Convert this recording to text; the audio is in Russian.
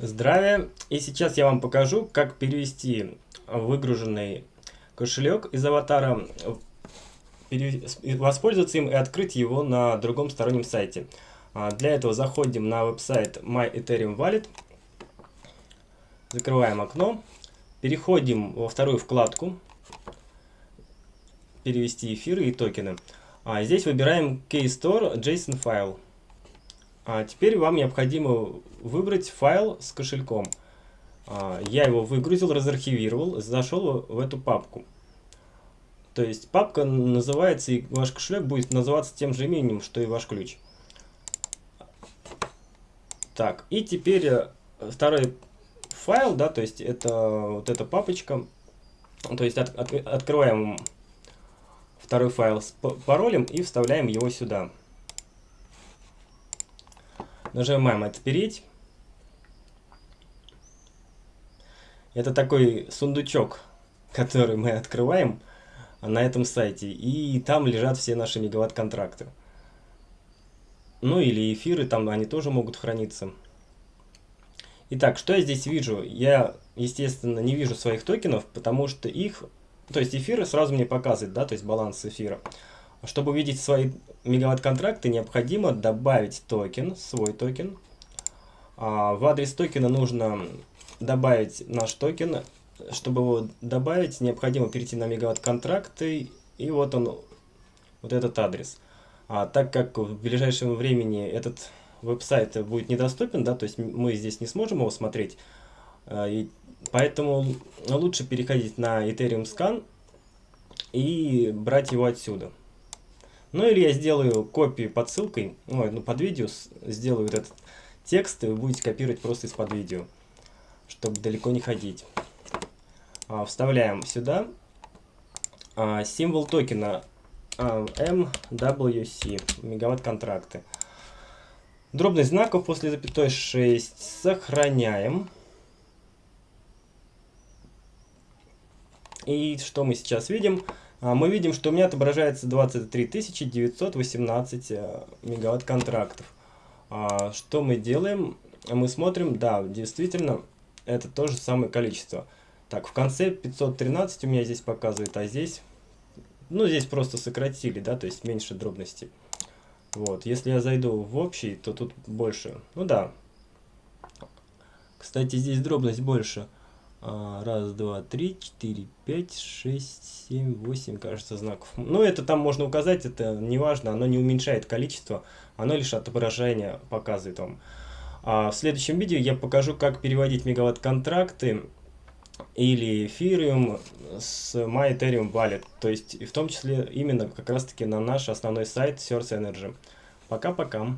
Здравия! И сейчас я вам покажу, как перевести выгруженный кошелек из аватара, воспользоваться им и открыть его на другом стороннем сайте. А, для этого заходим на веб-сайт My Ethereum Wallet, закрываем окно, переходим во вторую вкладку «Перевести эфиры и токены». А здесь выбираем Keystore JSON файл. А теперь вам необходимо выбрать файл с кошельком. А, я его выгрузил, разархивировал, зашел в эту папку. То есть папка называется, и ваш кошелек будет называться тем же именем, что и ваш ключ. Так, и теперь э, второй файл, да, то есть это вот эта папочка. То есть от, от, открываем второй файл с паролем и вставляем его сюда. Нажимаем «Отпереть». Это такой сундучок, который мы открываем на этом сайте. И там лежат все наши мегаватт-контракты. Ну или эфиры, там они тоже могут храниться. Итак, что я здесь вижу? Я, естественно, не вижу своих токенов, потому что их... То есть эфиры сразу мне показывают, да, то есть баланс эфира. Чтобы увидеть свои мегаватт-контракты, необходимо добавить токен, свой токен. А в адрес токена нужно добавить наш токен. Чтобы его добавить, необходимо перейти на мегаватт-контракты. И вот он, вот этот адрес. А так как в ближайшем времени этот веб-сайт будет недоступен, да, то есть мы здесь не сможем его смотреть, а, и поэтому лучше переходить на Ethereum Scan и брать его отсюда. Ну или я сделаю копию под ссылкой, ну, ну под видео сделаю этот текст, и вы будете копировать просто из-под видео, чтобы далеко не ходить. А, вставляем сюда а, символ токена а, MWC, мегаватт контракты. Дробность знаков после запятой 6 сохраняем. И что мы сейчас видим? А, мы видим, что у меня отображается 23 918 э, мегаватт контрактов. А, что мы делаем? Мы смотрим, да, действительно, это то же самое количество. Так, в конце 513 у меня здесь показывает, а здесь, ну, здесь просто сократили, да, то есть меньше дробности. Вот, если я зайду в общий, то тут больше. Ну да. Кстати, здесь дробность больше. А, раз, два, три, четыре, пять, шесть, семь, восемь, кажется, знаков. Ну, это там можно указать, это не важно, оно не уменьшает количество, оно лишь отображение показывает вам. А в следующем видео я покажу, как переводить мегаватт-контракты или эфириум с MyEthereum Wallet, то есть в том числе именно как раз таки на наш основной сайт Source Energy. Пока-пока.